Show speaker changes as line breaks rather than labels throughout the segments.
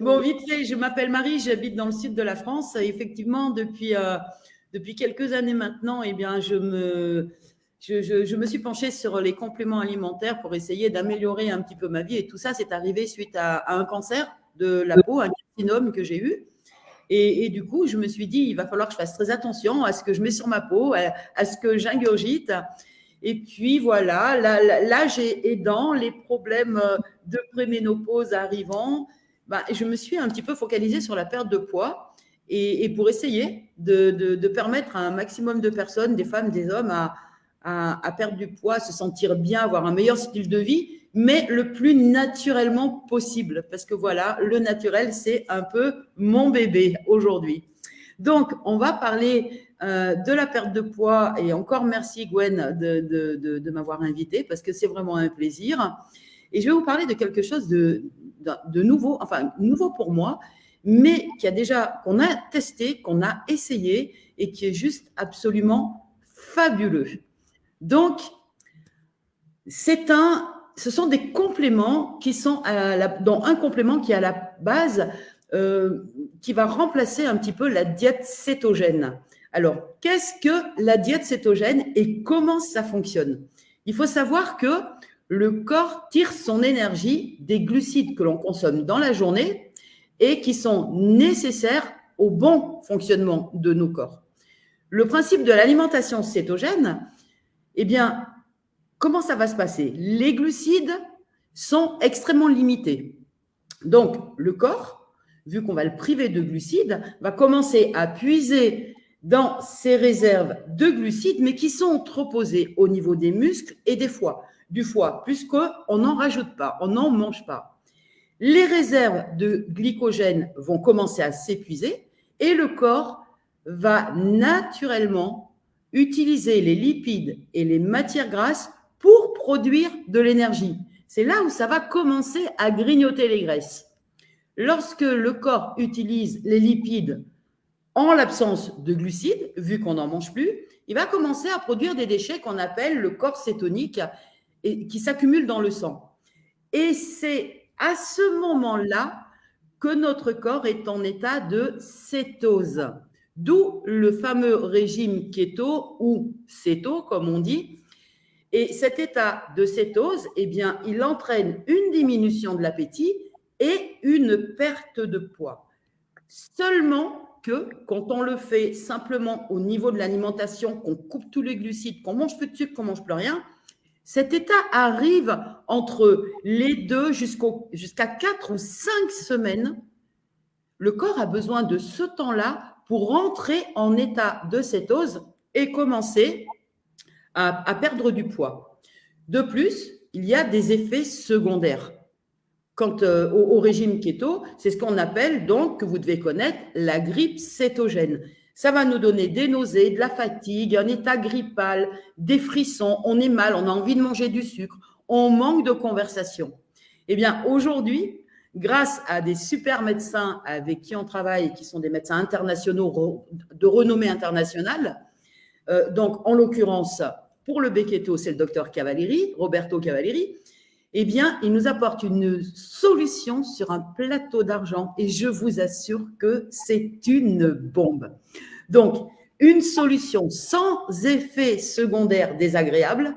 Bon, vite fait, je m'appelle Marie, j'habite dans le sud de la France. Effectivement, depuis, euh, depuis quelques années maintenant, eh bien, je me, je, je, me suis penchée sur les compléments alimentaires pour essayer d'améliorer un petit peu ma vie. Et tout ça, c'est arrivé suite à, un cancer de la peau, un carcinome que j'ai eu. Et, du coup, je me suis dit, il va falloir que je fasse très attention à ce que je mets sur ma peau, à, ce que j'ingurgite. Et puis voilà, l'âge aidant, les problèmes de préménopause arrivant, bah, je me suis un petit peu focalisée sur la perte de poids et, pour essayer de, de, permettre à un maximum de personnes, des femmes, des hommes, à, à, perdre du poids, se sentir bien, avoir un meilleur style de vie, mais le plus naturellement possible. Parce que voilà, le naturel, c'est un peu mon bébé aujourd'hui. Donc, on va parler euh, de la perte de poids et encore merci Gwen de, de, m'avoir invité parce que c'est vraiment un plaisir. Et je vais vous parler de quelque chose de, nouveau, enfin nouveau pour moi, mais qui a déjà, qu'on a testé, qu'on a essayé et qui est juste absolument fabuleux. Donc, c'est un, ce sont des compléments qui sont à la, dans un complément qui est à la base, euh, qui va remplacer un petit peu la diète cétogène. Alors, qu'est-ce que la diète cétogène et comment ça fonctionne? Il faut savoir que le corps tire son énergie des glucides que l'on consomme dans la journée et qui sont nécessaires au bon fonctionnement de nos corps. Le principe de l'alimentation cétogène, eh bien, comment ça va se passer? Les glucides sont extrêmement limités. Donc, le corps, vu qu'on va le priver de glucides, va commencer à puiser dans ses réserves de glucides, mais qui sont trop posées au niveau des muscles et des foies. Du foie, puisqu'on n'en rajoute pas, on n'en mange pas. Les réserves de glycogène vont commencer à s'épuiser et le corps va naturellement utiliser les lipides et les matières grasses pour produire de l'énergie. C'est là où ça va commencer à grignoter les graisses. Lorsque le corps utilise les lipides en l'absence de glucides, vu qu'on n'en mange plus, il va commencer à produire des déchets qu'on appelle le corps cétonique et qui s'accumulent dans le sang. Et c'est à ce moment-là que notre corps est en état de cétose. D'où le fameux régime keto ou céto, comme on dit. Et cet état de cétose, eh bien, il entraîne une diminution de l'appétit et une perte de poids. Seulement que quand on le fait simplement au niveau de l'alimentation, qu'on coupe tous les glucides, qu'on mange plus de sucre, qu'on mange plus rien, cet état arrive entre les deux jusqu'à quatre ou cinq semaines. Le corps a besoin de ce temps-là pour rentrer en état de cétose et commencer à, perdre du poids. De plus, il y a des effets secondaires. Quant euh, au, régime keto, c'est ce qu'on appelle donc, que vous devez connaître, la grippe cétogène. Ça va nous donner des nausées, de la fatigue, un état grippal, des frissons, on est mal, on a envie de manger du sucre, on manque de conversation. Eh bien, aujourd'hui, grâce à des super médecins avec qui on travaille, qui sont des médecins internationaux de renommée internationale. Euh, donc, en l'occurrence, pour le Beccheto, c'est le docteur Cavalleri, Roberto Cavalleri. Eh bien, il nous apporte une solution sur un plateau d'argent et je vous assure que c'est une bombe. Donc, une solution sans effet secondaire désagréable.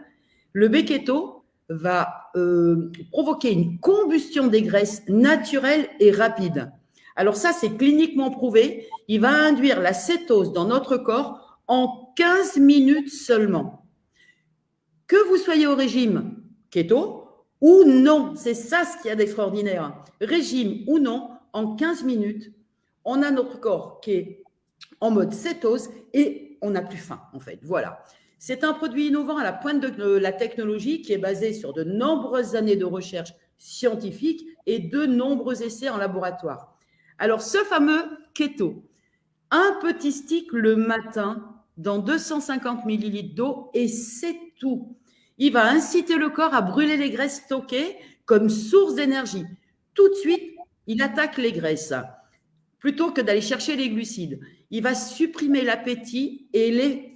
Le Beccheto, va euh, provoquer une combustion des graisses naturelle et rapide. Alors ça, c'est cliniquement prouvé. Il va induire la cétose dans notre corps en 15 minutes seulement. Que vous soyez au régime keto ou non, c'est ça ce qu'il y a d'extraordinaire. Régime ou non, en 15 minutes, on a notre corps qui est en mode cétose et on n'a plus faim, en fait. Voilà. C'est un produit innovant à la pointe de la technologie qui est basé sur de nombreuses années de recherche scientifique et de nombreux essais en laboratoire. Alors, ce fameux keto, un petit stick le matin dans 250 millilitres d'eau et c'est tout. Il va inciter le corps à brûler les graisses stockées comme source d'énergie. Tout de suite, il attaque les graisses plutôt que d'aller chercher les glucides. Il va supprimer l'appétit et les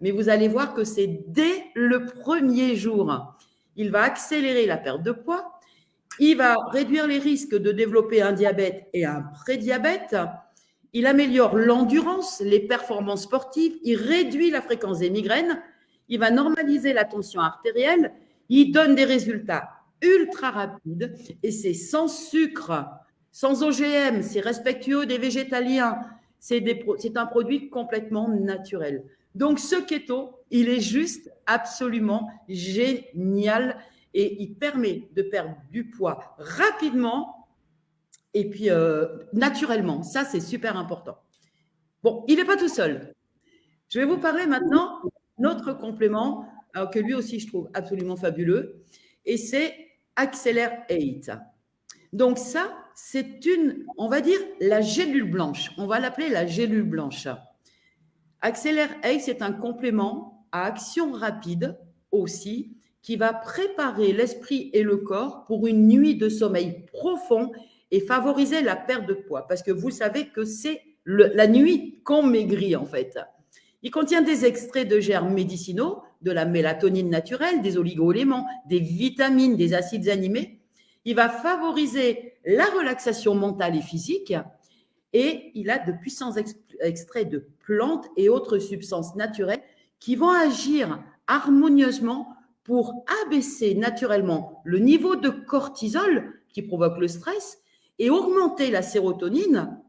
mais vous allez voir que c'est dès le premier jour. Il va accélérer la perte de poids. Il va réduire les risques de développer un diabète et un prédiabète. Il améliore l'endurance, les performances sportives. Il réduit la fréquence des migraines. Il va normaliser la tension artérielle. Il donne des résultats ultra rapides et c'est sans sucre, sans OGM, c'est respectueux des végétaliens. C'est un produit complètement naturel. Donc, ce keto, il est juste absolument génial et il permet de perdre du poids rapidement et puis euh, naturellement. Ça, c'est super important. Bon, il n'est pas tout seul. Je vais vous parler maintenant notre complément, que lui aussi, je trouve absolument fabuleux, et c'est Accélère 8. Donc ça, c'est une, on va dire, la gélule blanche. On va l'appeler la gélule blanche. Accélère 8, c'est un complément à action rapide aussi qui va préparer l'esprit et le corps pour une nuit de sommeil profond et favoriser la perte de poids. Parce que vous savez que c'est la nuit qu'on maigrit en fait. Il contient des extraits de germes médicinaux, de la mélatonine naturelle, des oligo-éléments, des vitamines, des acides animés. Il va favoriser la relaxation mentale et physique et il a de puissants extraits de plantes et autres substances naturelles qui vont agir harmonieusement pour abaisser naturellement le niveau de cortisol qui provoque le stress et augmenter la sérotonine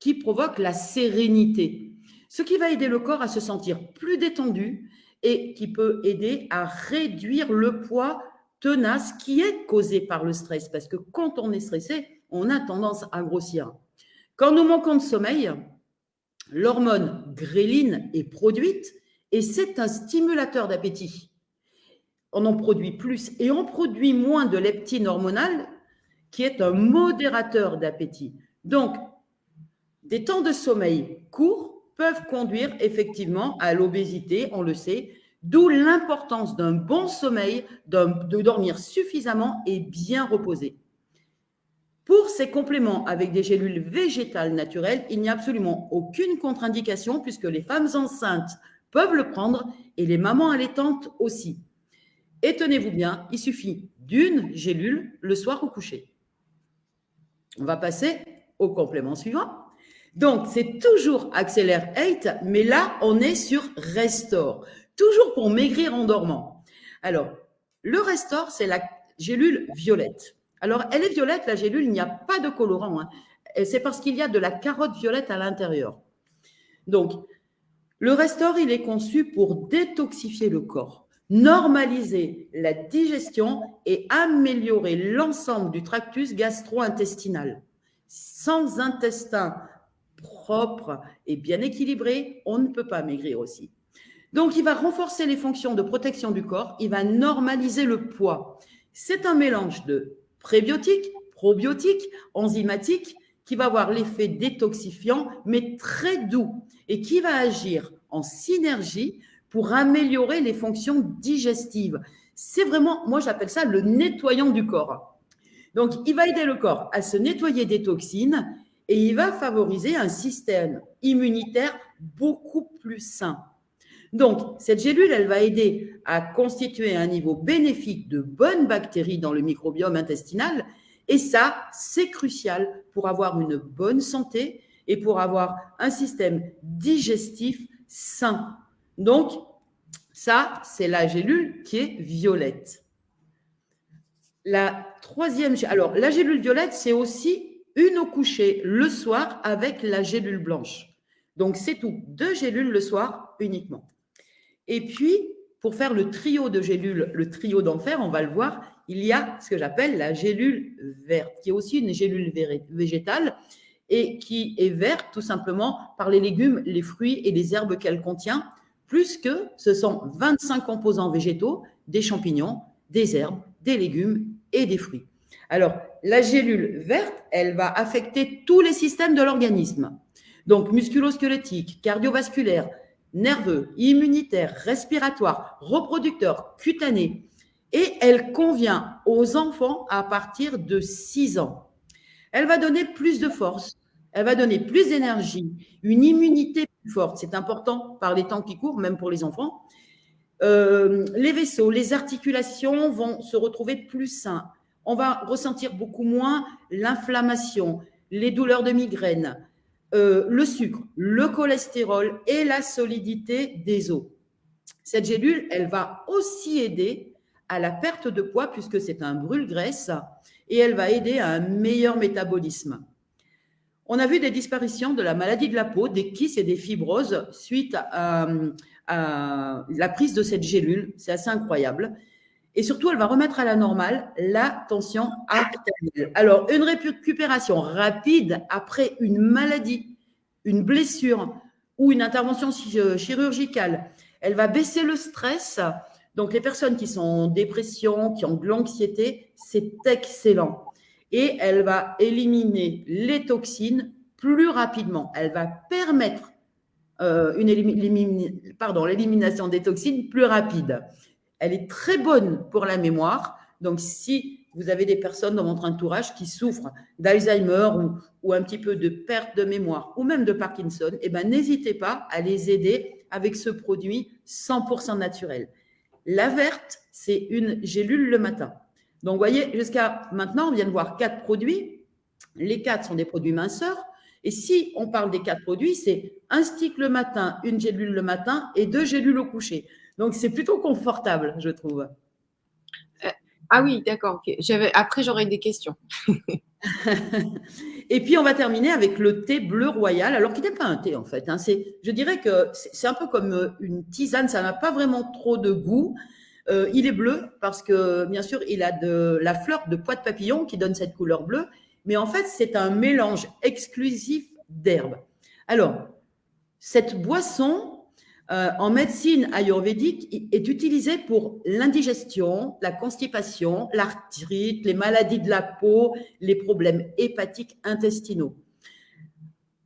qui provoque la sérénité. Ce qui va aider le corps à se sentir plus détendu et qui peut aider à réduire le poids tenace qui est causé par le stress. Parce que quand on est stressé, on a tendance à grossir. Quand nous manquons de sommeil, l'hormone gréline est produite et c'est un stimulateur d'appétit on en produit plus et on produit moins de leptine hormonale, qui est un modérateur d'appétit. Donc, des temps de sommeil courts peuvent conduire effectivement à l'obésité, on le sait, d'où l'importance d'un bon sommeil, de dormir suffisamment et bien reposer. Pour ces compléments avec des gélules végétales naturelles, il n'y a absolument aucune contre-indication puisque les femmes enceintes peuvent le prendre et les mamans allaitantes aussi. Et tenez-vous bien, il suffit d'une gélule le soir au coucher. On va passer au complément suivant. Donc, c'est toujours Accélère 8, mais là, on est sur Restore. Toujours pour maigrir en dormant. Alors, le Restore, c'est la gélule violette. Alors, elle est violette, la gélule, il n'y a pas de colorant. Hein. C'est parce qu'il y a de la carotte violette à l'intérieur. Donc, le Restore, il est conçu pour détoxifier le corps normaliser la digestion et améliorer l'ensemble du tractus gastro-intestinal. Sans intestin propre et bien équilibré, on ne peut pas maigrir aussi. Donc, il va renforcer les fonctions de protection du corps, il va normaliser le poids. C'est un mélange de prébiotiques, probiotiques, enzymatiques, qui va avoir l'effet détoxifiant, mais très doux, et qui va agir en synergie pour améliorer les fonctions digestives. C'est vraiment, moi j'appelle ça le nettoyant du corps. Donc, il va aider le corps à se nettoyer des toxines et il va favoriser un système immunitaire beaucoup plus sain. Donc, cette gélule, elle va aider à constituer un niveau bénéfique de bonnes bactéries dans le microbiome intestinal. Et ça, c'est crucial pour avoir une bonne santé et pour avoir un système digestif sain. Donc, ça, c'est la gélule qui est violette. La troisième, alors la gélule violette, c'est aussi une au coucher le soir avec la gélule blanche. Donc, c'est tout. Deux gélules le soir uniquement. Et puis, pour faire le trio de gélules, le trio d'enfer, on va le voir, il y a ce que j'appelle la gélule verte, qui est aussi une gélule végétale et qui est verte tout simplement par les légumes, les fruits et les herbes qu'elle contient plus que ce sont 25 composants végétaux, des champignons, des herbes, des légumes et des fruits. Alors, la gélule verte, elle va affecter tous les systèmes de l'organisme. Donc, musculo-squelettique, cardiovasculaire, nerveux, immunitaire, respiratoire, reproducteur, cutané. Et elle convient aux enfants à partir de 6 ans. Elle va donner plus de force, elle va donner plus d'énergie, une immunité plus forte. C'est important par les temps qui courent, même pour les enfants. Euh, les vaisseaux, les articulations vont se retrouver plus sains. On va ressentir beaucoup moins l'inflammation, les douleurs de migraine, euh, le sucre, le cholestérol et la solidité des os. Cette gélule, elle va aussi aider à la perte de poids puisque c'est un brûle-graisse et elle va aider à un meilleur métabolisme. On a vu des disparitions de la maladie de la peau, des kystes et des fibroses suite à, la prise de cette gélule. C'est assez incroyable. Et surtout, elle va remettre à la normale la tension artérielle. Alors, une récupération rapide après une maladie, une blessure ou une intervention chirurgicale, elle va baisser le stress. Donc, les personnes qui sont en dépression, qui ont de l'anxiété, c'est excellent et elle va éliminer les toxines plus rapidement. Elle va permettre euh, l'élimination des toxines plus rapide. Elle est très bonne pour la mémoire. Donc, si vous avez des personnes dans votre entourage qui souffrent d'Alzheimer ou, un petit peu de perte de mémoire ou même de Parkinson, eh ben, n'hésitez pas à les aider avec ce produit 100% naturel. La verte, c'est une gélule le matin. Donc, vous voyez, jusqu'à maintenant, on vient de voir quatre produits. Les quatre sont des produits minceurs. Et si on parle des quatre produits, c'est un stick le matin, une gélule le matin et deux gélules au coucher. Donc, c'est plutôt confortable, je trouve.
Euh, ah oui, d'accord. Après, j'aurai des questions.
et puis, on va terminer avec le thé bleu royal, alors qu'il n'est pas un thé, en fait. Hein. Je dirais que c'est un peu comme euh, une tisane, ça n'a pas vraiment trop de goût. Euh, il est bleu parce que, bien sûr, il a de la fleur de pois de papillon qui donne cette couleur bleue. Mais en fait, c'est un mélange exclusif d'herbes. Alors, cette boisson, euh, en médecine ayurvédique, est utilisée pour l'indigestion, la constipation, l'arthrite, les maladies de la peau, les problèmes hépatiques intestinaux.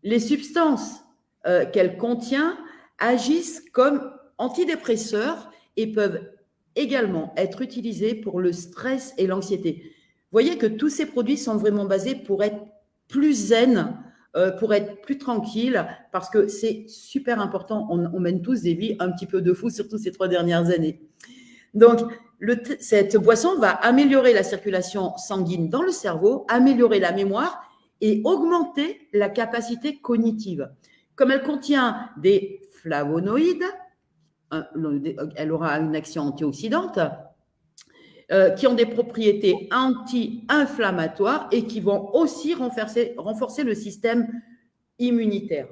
Les substances euh, qu'elle contient agissent comme antidépresseurs et peuvent également être utilisés pour le stress et l'anxiété. Voyez que tous ces produits sont vraiment basés pour être plus zen, euh, pour être plus tranquille, parce que c'est super important. On, mène tous des vies un petit peu de fou, surtout ces trois dernières années. Donc, cette boisson va améliorer la circulation sanguine dans le cerveau, améliorer la mémoire et augmenter la capacité cognitive. Comme elle contient des flavonoïdes, elle aura une action antioxydante, euh, qui ont des propriétés anti-inflammatoires et qui vont aussi renforcer, le système immunitaire.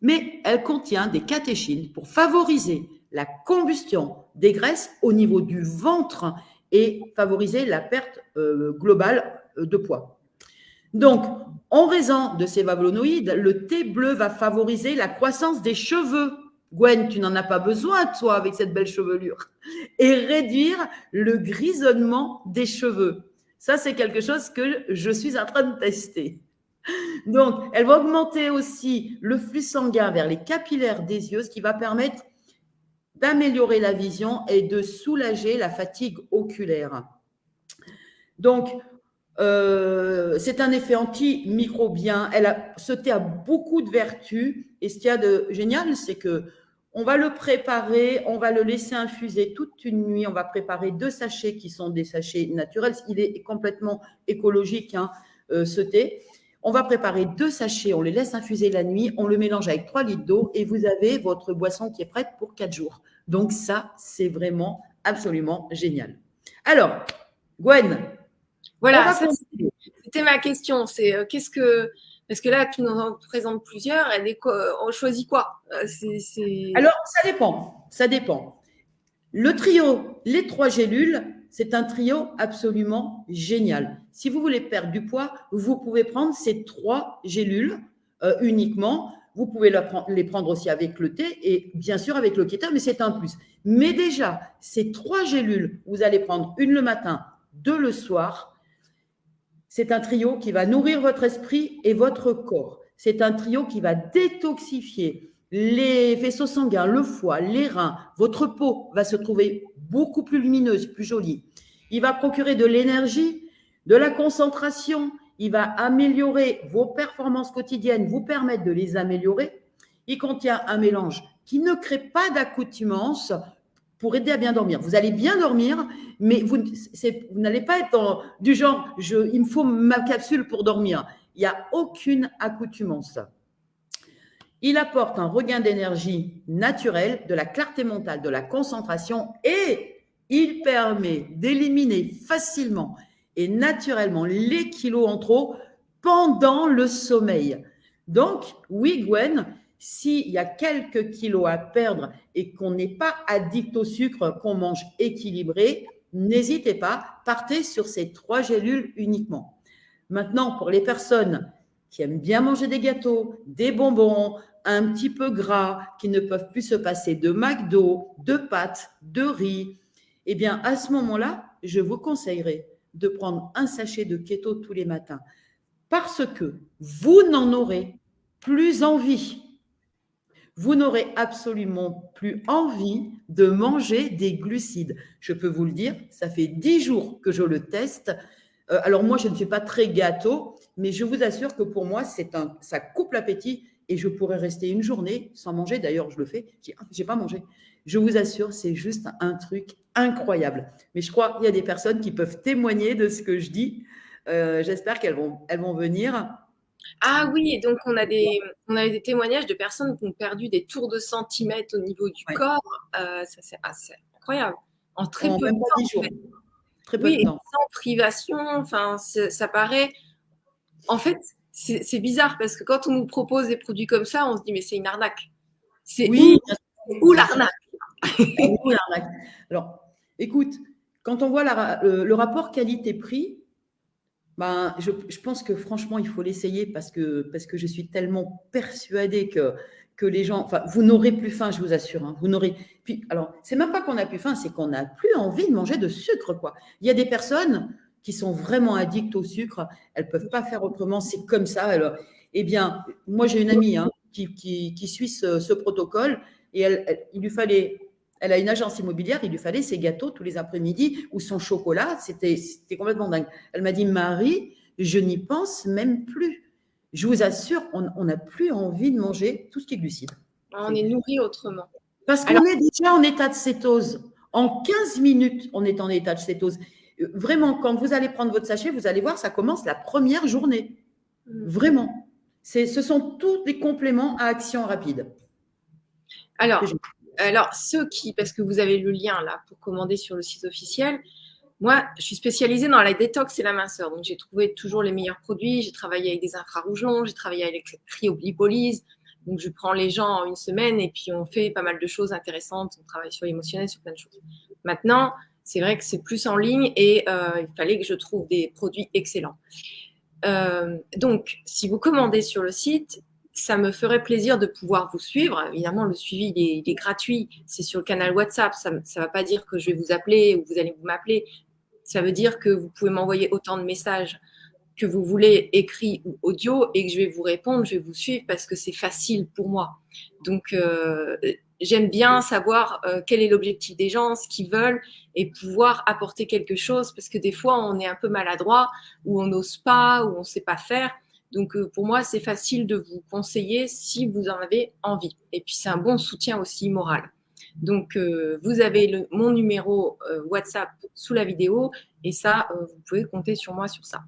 Mais elle contient des catéchines pour favoriser la combustion des graisses au niveau du ventre et favoriser la perte euh, globale euh, de poids. Donc, en raison de ces flavonoïdes, le thé bleu va favoriser la croissance des cheveux Gwen, tu n'en as pas besoin, toi, avec cette belle chevelure. Et réduire le grisonnement des cheveux. Ça, c'est quelque chose que je suis en train de tester. Donc, elle va augmenter aussi le flux sanguin vers les capillaires des yeux, ce qui va permettre d'améliorer la vision et de soulager la fatigue oculaire. Donc, euh, c'est un effet antimicrobien. Elle a, ce thé a beaucoup de vertus. Et ce qu'il y a de génial, c'est que on va le préparer, on va le laisser infuser toute une nuit. On va préparer deux sachets qui sont des sachets naturels. Il est complètement écologique, hein, euh, ce thé. On va préparer deux sachets, on les laisse infuser la nuit, on le mélange avec trois litres d'eau et vous avez votre boisson qui est prête pour quatre jours. Donc ça, c'est vraiment absolument génial. Alors, Gwen.
Voilà, c'était ma question. C'est euh, qu'est-ce que parce que là, tu nous en présentes plusieurs. On choisit quoi? Euh,
Alors, ça dépend. Ça dépend. Le trio, les trois gélules, c'est un trio absolument génial. Si vous voulez perdre du poids, vous pouvez prendre ces trois gélules euh, uniquement. Vous pouvez les prendre aussi avec le thé et bien sûr avec le keto, mais c'est un plus. Mais déjà, ces trois gélules, vous allez prendre une le matin, deux le soir, c'est un trio qui va nourrir votre esprit et votre corps. C'est un trio qui va détoxifier les vaisseaux sanguins, le foie, les reins. Votre peau va se trouver beaucoup plus lumineuse, plus jolie. Il va procurer de l'énergie, de la concentration. Il va améliorer vos performances quotidiennes, vous permettre de les améliorer. Il contient un mélange qui ne crée pas d'accoutumance pour aider à bien dormir. Vous allez bien dormir, mais vous, n'allez pas être du genre, je, il me faut ma capsule pour dormir. Il n'y a aucune accoutumance. Il apporte un regain d'énergie naturel, de la clarté mentale, de la concentration et il permet d'éliminer facilement et naturellement les kilos en trop pendant le sommeil. Donc, oui, Gwen, s'il y a quelques kilos à perdre et qu'on n'est pas addict au sucre, qu'on mange équilibré, n'hésitez pas, partez sur ces trois gélules uniquement. Maintenant, pour les personnes qui aiment bien manger des gâteaux, des bonbons, un petit peu gras, qui ne peuvent plus se passer de McDo, de pâtes, de riz, eh bien, à ce moment-là, je vous conseillerais de prendre un sachet de keto tous les matins parce que vous n'en aurez plus envie. Vous n'aurez absolument plus envie de manger des glucides. Je peux vous le dire, ça fait dix jours que je le teste. Euh, alors moi, je ne suis pas très gâteau, mais je vous assure que pour moi, un, ça coupe l'appétit et je pourrais rester une journée sans manger. D'ailleurs, je le fais. Je n'ai pas mangé. Je vous assure, c'est juste un truc incroyable. Mais je crois qu'il y a des personnes qui peuvent témoigner de ce que je dis. Euh, j'espère qu'elles vont, elles vont venir.
Ah oui, donc on a, des, on a des témoignages de personnes qui ont perdu des tours de centimètres au niveau du corps. Euh, ça, c'est assez incroyable. En très peu de temps. Très peu de temps. Sans privation, enfin, ça paraît. En fait, c'est bizarre parce que quand on nous propose des produits comme ça, on se dit mais c'est une arnaque. C'est oui. où, où l'arnaque?
Alors, écoute, quand on voit le, rapport qualité-prix, ben, je, pense que franchement, il faut l'essayer parce que, parce que je suis tellement persuadée que, que les gens, enfin, vous n'aurez plus faim, je vous assure. Hein, vous n'aurez. Puis, alors, c'est même pas qu'on a plus faim, c'est qu'on n'a plus envie de manger de sucre, quoi. Il y a des personnes qui sont vraiment addictes au sucre, elles peuvent pas faire autrement, c'est comme ça. Alors, eh bien, moi, j'ai une amie hein, qui, qui, suit ce, protocole et elle, il lui fallait elle a une agence immobilière, il lui fallait ses gâteaux tous les après-midi ou son chocolat. C'était complètement dingue. Elle m'a dit, Marie, je n'y pense même plus. Je vous assure, on n'a plus envie de manger tout ce qui est glucide.
On est nourri autrement.
Parce qu'on est déjà en état de cétose. En 15 minutes, on est en état de cétose. Vraiment, quand vous allez prendre votre sachet, vous allez voir, ça commence la première journée. Mm. Vraiment. Ce sont tous des compléments à action rapide.
Alors, alors, ceux qui, parce que vous avez le lien là pour commander sur le site officiel, moi, je suis spécialisée dans la détox et la minceur. Donc, j'ai trouvé toujours les meilleurs produits. J'ai travaillé avec des infrarouges longs, j'ai travaillé avec la cryolipolyse. Donc, je prends les gens en une semaine et puis on fait pas mal de choses intéressantes. On travaille sur l'émotionnel, sur plein de choses. Maintenant, c'est vrai que c'est plus en ligne et euh, il fallait que je trouve des produits excellents. Euh, donc, si vous commandez sur le site, ça me ferait plaisir de pouvoir vous suivre. Évidemment, le suivi, il est, gratuit. C'est sur le canal WhatsApp. Ça ne va pas dire que je vais vous appeler ou vous allez vous m'appeler. Ça veut dire que vous pouvez m'envoyer autant de messages que vous voulez, écrit ou audio, et que je vais vous répondre, je vais vous suivre parce que c'est facile pour moi. Donc, euh, j'aime bien savoir euh, quel est l'objectif des gens, ce qu'ils veulent, et pouvoir apporter quelque chose parce que des fois, on est un peu maladroit, ou on n'ose pas, ou on ne sait pas faire. Donc, euh, pour moi, c'est facile de vous conseiller si vous en avez envie. Et puis, c'est un bon soutien aussi moral. Donc, euh, vous avez mon numéro euh, WhatsApp sous la vidéo et ça, vous pouvez compter sur moi sur ça.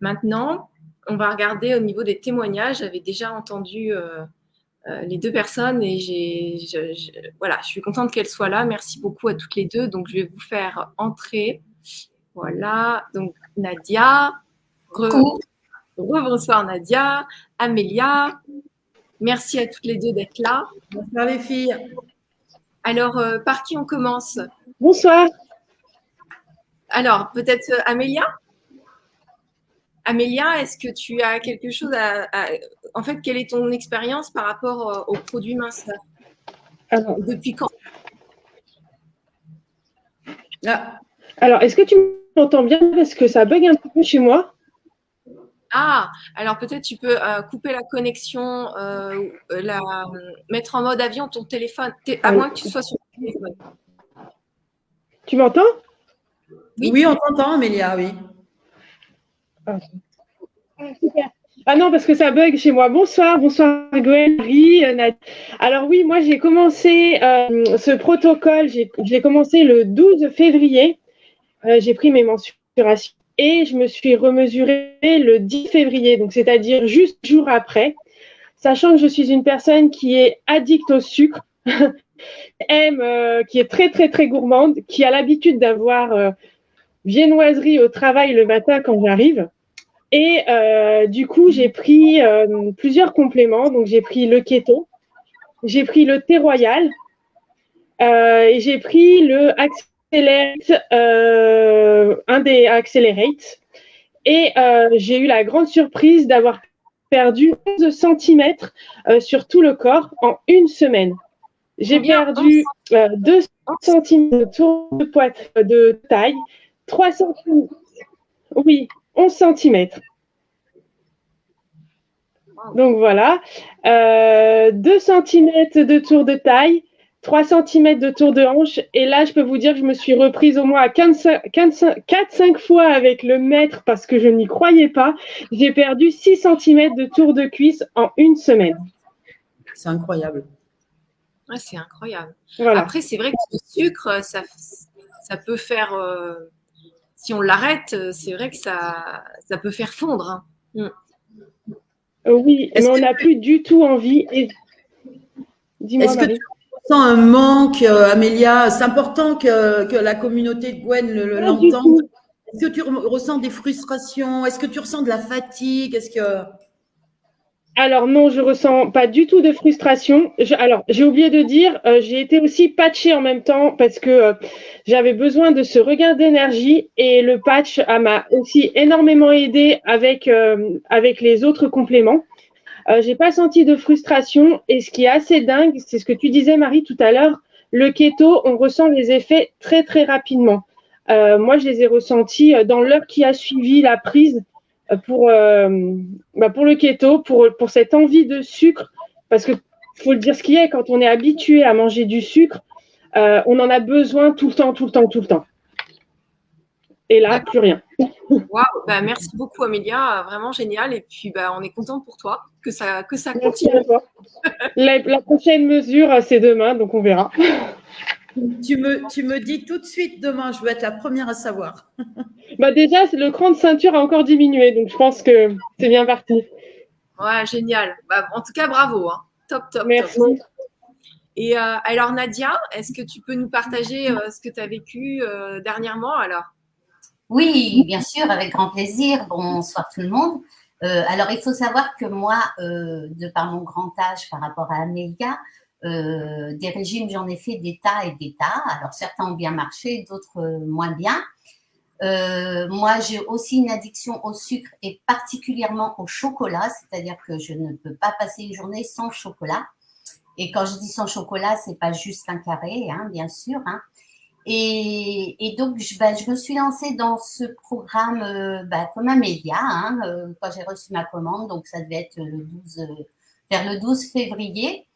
Maintenant, on va regarder au niveau des témoignages. J'avais déjà entendu les deux personnes et j'ai, voilà, je suis contente qu'elles soient là. Merci beaucoup à toutes les deux. Donc, je vais vous faire entrer. Voilà. Donc, Nadia. Bonsoir Nadia, Amélia. Merci à toutes les deux d'être là.
Bonsoir les filles.
Alors, euh, par qui on commence?
Bonsoir.
Alors, peut-être euh, Amélia? Amélia, est-ce que tu as quelque chose à, En fait, quelle est ton expérience par rapport euh, aux produits minces Alors, Depuis quand?
Ah. Alors, est-ce que tu m'entends bien? Parce que ça bug un peu chez moi.
Ah, alors peut-être tu peux euh, couper la connexion, euh, la, mettre en mode avion ton téléphone, à moins que tu sois sur ton téléphone.
Tu m'entends?
Oui. on t'entend, Amélia, oui.
Ah. super. Ah non, parce que ça bug chez moi. Bonsoir, bonsoir Gwen, Alors oui, moi j'ai commencé euh, ce protocole, j'ai commencé le 12 février. Euh, j'ai pris mes mensurations et je me suis remesurée le 10 février, donc c'est-à-dire juste jour après. Sachant que je suis une personne qui est addicte au sucre, aime, qui est très très très gourmande, qui a l'habitude d'avoir viennoiserie au travail le matin quand j'arrive. Et euh, du coup, j'ai pris euh, plusieurs compléments. Donc, j'ai pris le keto, j'ai pris le thé royal euh, et j'ai pris le Accelerate, un des Accelerate. Et j'ai eu la grande surprise d'avoir perdu 11 cm sur tout le corps en une semaine. J'ai perdu 2 cm de tour de poitrine de taille, 3 cm. Oui, 11 cm. Donc voilà, 2 euh, cm de tour de taille, 3 cm de tour de hanche. Et là, je peux vous dire que je me suis reprise au moins à 4-5 fois avec le mètre parce que je n'y croyais pas. J'ai perdu 6 cm de tour de cuisse en une semaine.
C'est incroyable.
c'est incroyable. Après, c'est vrai que le sucre, ça, ça peut faire. Euh, si on l'arrête, euh, c'est vrai que ça, ça peut faire fondre. Hein. Mm.
Euh, oui, mais on n'a plus du tout envie.
Dis-moi, Ressens un manque, euh, Amélia C'est important que, la communauté de Gwen l'entende. Est-ce que tu ressens des frustrations? Est-ce que tu ressens de la fatigue? Est-ce que
alors non, je ressens pas du tout de frustration. alors j'ai oublié de dire, euh, j'ai été aussi patchée en même temps parce que euh, j'avais besoin de ce regain d'énergie et le patch m'a aussi énormément aidé avec euh, avec les autres compléments. J'ai pas senti de frustration et ce qui est assez dingue, c'est ce que tu disais Marie tout à l'heure, le keto, on ressent les effets très très rapidement. moi, je les ai ressentis dans l'heure qui a suivi la prise pour, euh, bah pour le keto, pour, cette envie de sucre, parce que faut le dire ce qui est, quand on est habitué à manger du sucre, euh, on en a besoin tout le temps, tout le temps, tout le temps. Et là, plus rien.
Waouh, bah, merci beaucoup Amélia, vraiment génial. Et puis bah, on est content pour toi que ça, que ça continue.
La, la, prochaine mesure, c'est demain, donc on verra.
Tu me, tu me dis tout de suite demain, je veux être la première à savoir.
bah déjà, le cran de ceinture a encore diminué, donc je pense que c'est bien parti.
Ouais, génial. Bah, en tout cas, bravo. Hein. Top, top.
Merci.
Et euh, alors, Nadia, est-ce que tu peux nous partager euh, ce que tu as vécu euh, dernièrement alors?
Oui, bien sûr, avec grand plaisir. Bonsoir tout le monde. alors, il faut savoir que moi, de par mon grand âge par rapport à Amélia, euh, des régimes, j'en ai fait des et des. Alors certains ont bien marché, d'autres euh, moins bien. Euh, moi, j'ai aussi une addiction au sucre et particulièrement au chocolat, c'est-à-dire que je ne peux pas passer une journée sans chocolat. Et quand je dis sans chocolat, c'est pas juste un carré, hein, bien sûr. Hein. Et, donc, je, bah, je, me suis lancée dans ce programme bah, comme un média hein, quand j'ai reçu ma commande. Donc, ça devait être 12, vers le 12 février.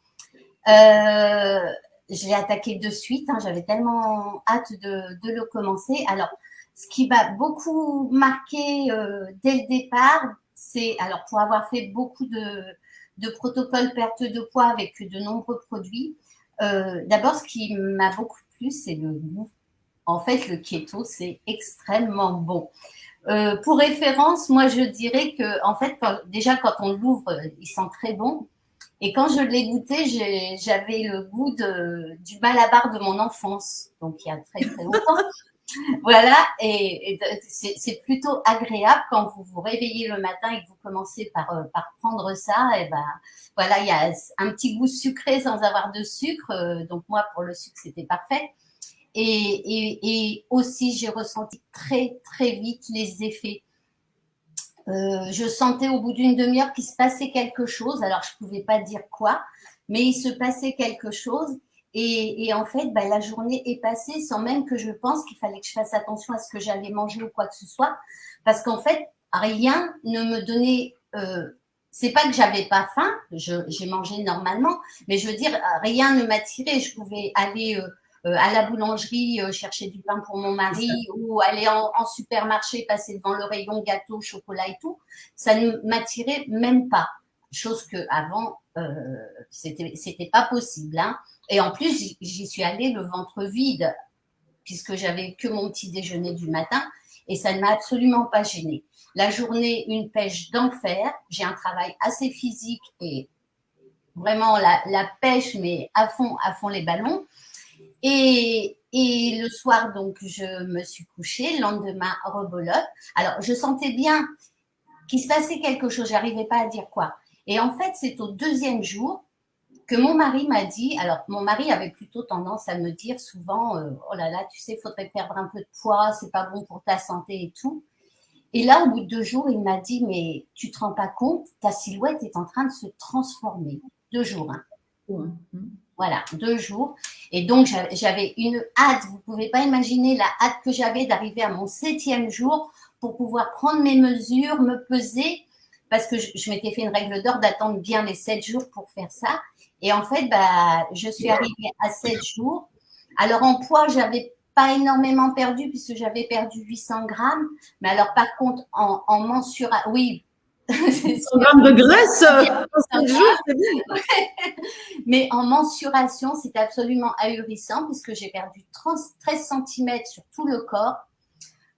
Euh, j'ai attaqué de suite. Hein, J'avais tellement hâte de, le commencer. Alors, ce qui m'a beaucoup marqué euh, dès le départ, c'est alors pour avoir fait beaucoup de, protocoles perte de poids avec de nombreux produits. Euh, D'abord, ce qui m'a beaucoup c'est le goût. En fait, le keto, c'est extrêmement bon. Euh, pour référence, moi, je dirais que, en fait, déjà quand on l'ouvre, il sent très bon. Et quand je l'ai goûté, j'avais le goût du malabar de mon enfance, donc il y a très très longtemps. voilà, et, c'est plutôt agréable quand vous vous réveillez le matin et que vous commencez par, euh, par prendre ça. Et ben voilà, il y a un petit goût sucré sans avoir de sucre. Euh, donc moi, pour le sucre, c'était parfait. Et, et, et aussi, j'ai ressenti très très vite les effets euh, je sentais au bout d'une demi-heure qu'il se passait quelque chose. Alors, je ne pouvais pas dire quoi, mais il se passait quelque chose. Et, en fait, bah, la journée est passée sans même que je pense qu'il fallait que je fasse attention à ce que j'allais manger ou quoi que ce soit. Parce qu'en fait, rien ne me donnait... Euh, c'est pas que j'avais pas faim, j'ai mangé normalement, mais je veux dire, rien ne m'attirait. Je pouvais aller... Euh, à la boulangerie chercher du pain pour mon mari ou aller en, en, supermarché, passer devant le rayon gâteau, chocolat et tout, ça ne m'attirait même pas. Chose que avant, c'était c'était pas possible. Hein. Et en plus, j'y suis allée le ventre vide puisque j'avais que mon petit déjeuner du matin et ça ne m'a absolument pas gênée. La journée, une pêche d'enfer. J'ai un travail assez physique et vraiment la, pêche, mais à fond, à fond les ballons. Et, le soir, donc, je me suis couchée. Le lendemain, rebolote. Alors, je sentais bien qu'il se passait quelque chose. J'arrivais pas à dire quoi. Et en fait, c'est au deuxième jour que mon mari m'a dit, alors mon mari avait plutôt tendance à me dire souvent, euh, oh là là, tu sais, il faudrait perdre un peu de poids, c'est pas bon pour ta santé et tout. Et là, au bout de deux jours, il m'a dit, mais tu te rends pas compte, ta silhouette est en train de se transformer. Deux jours, hein. Voilà, deux jours. Et donc, j'avais une hâte, vous pouvez pas imaginer la hâte que j'avais d'arriver à mon septième jour pour pouvoir prendre mes mesures, me peser, parce que je, je m'étais fait une règle d'or d'attendre bien les sept jours pour faire ça. Et en fait, bah, je suis arrivée à 7 jours. Alors en poids, j'avais pas énormément perdu puisque j'avais perdu 800 grammes. Mais alors par contre, en, en mensuration, oui.
100 grammes de graisse
Mais en mensuration, c'est absolument ahurissant puisque j'ai perdu 13 cm sur tout le corps,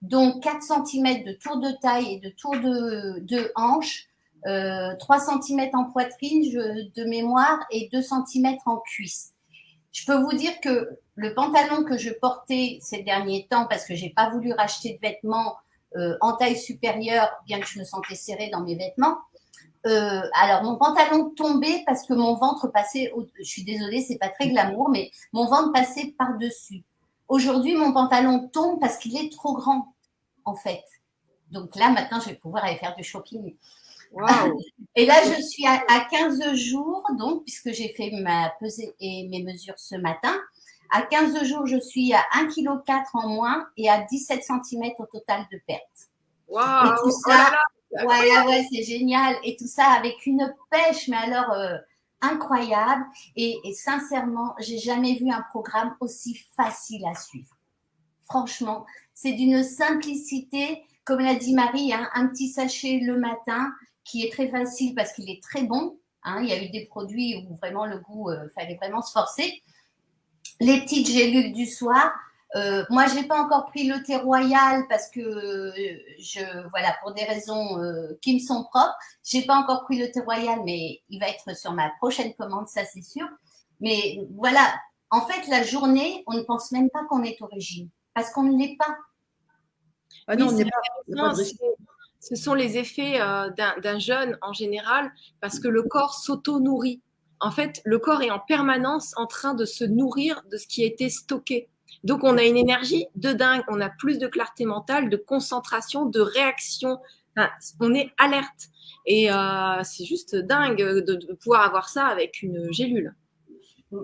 dont 4 cm de tour de taille et de tour de, de hanche 3 euh, cm en poitrine de mémoire et 2 cm en cuisse. Je peux vous dire que le pantalon que je portais ces derniers temps, parce que j'ai pas voulu racheter de vêtements euh, en taille supérieure, bien que je me sentais serrée dans mes vêtements, euh, alors mon pantalon tombait parce que mon ventre passait, je suis désolée, c'est pas très glamour, mais mon ventre passait par dessus. Aujourd'hui, mon pantalon tombe parce qu'il est trop grand, en fait. Donc là, maintenant, je vais pouvoir aller faire du shopping. Et là, je suis à, 15 jours, donc, puisque j'ai fait ma pesée et mes mesures ce matin. À 15 jours, je suis à 1,4 kg en moins et à 17 cm au total de perte.
Waouh!
Et tout ça, ouais, ouais, c'est génial. Et tout ça avec une pêche, mais alors euh, incroyable. Et, et sincèrement, j'ai jamais vu un programme aussi facile à suivre. Franchement, c'est d'une simplicité, comme l'a dit Marie, hein, un petit sachet le matin, qui est très facile parce qu'il est très bon. Hein. Il y a eu des produits où vraiment le goût, euh, fallait vraiment se forcer. Les petites gélules du soir. Euh, moi, j'ai pas encore pris le thé royal parce que je, voilà, pour des raisons euh, qui me sont propres, j'ai pas encore pris le thé royal, mais il va être sur ma prochaine commande, ça c'est sûr. Mais voilà, en fait, la journée, on ne pense même pas qu'on est au régime parce qu'on ne l'est pas.
Ah non, on n'est pas ce sont les effets euh, d'un jeûne en général parce que le corps s'auto-nourrit. En fait, le corps est en permanence en train de se nourrir de ce qui a été stocké. Donc, on a une énergie de dingue, on a plus de clarté mentale, de concentration, de réaction. on est alerte. Et euh, c'est juste dingue de, pouvoir avoir ça avec une gélule.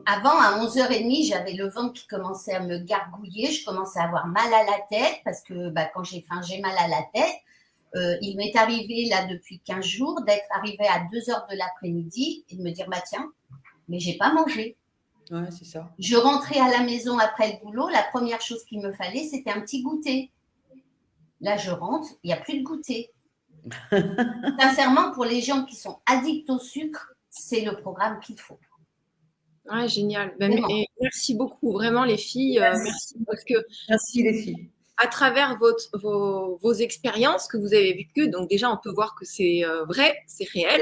Avant, à 11h30, j'avais le ventre qui commençait à me gargouiller. Je commençais à avoir mal à la tête parce que bah, quand j'ai faim, j'ai mal à la tête. Euh, il m'est arrivé là depuis 15 jours d'être arrivé à 2 heures de l'après-midi et de me dire bah tiens, mais j'ai pas mangé.
Ouais, c'est ça.
Je rentrais à la maison après le boulot, la première chose qu'il me fallait, c'était un petit goûter. Là, je rentre, il n'y a plus de goûter. Sincèrement, pour les gens qui sont addicts au sucre, c'est le programme qu'il faut.
Ouais, génial. Ben, merci beaucoup, vraiment les filles. Euh, merci parce que
merci les filles
à travers votre, vos, expériences que vous avez vécues. Donc déjà, on peut voir que c'est euh, vrai, c'est réel.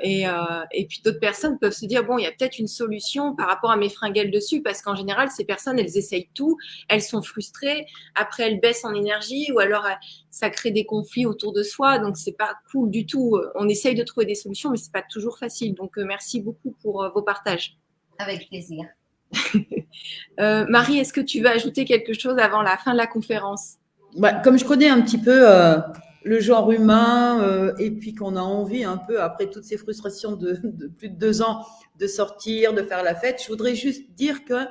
Et, euh, et puis d'autres personnes peuvent se dire, bon, il y a peut-être une solution par rapport à mes fringales dessus, parce qu'en général, ces personnes, elles essayent tout, elles sont frustrées, après elles baissent en énergie, ou alors euh, ça crée des conflits autour de soi, donc c'est pas cool du tout. On essaye de trouver des solutions, mais c'est pas toujours facile. Donc merci beaucoup pour vos partages.
Avec plaisir.
Euh, Marie, est-ce que tu veux ajouter quelque chose avant la fin de la conférence?
Bah, Comme je connais un petit peu euh, le genre humain euh, et puis qu'on a envie un peu, après toutes ces frustrations de, plus de deux ans, de sortir, de faire la fête, je voudrais juste dire que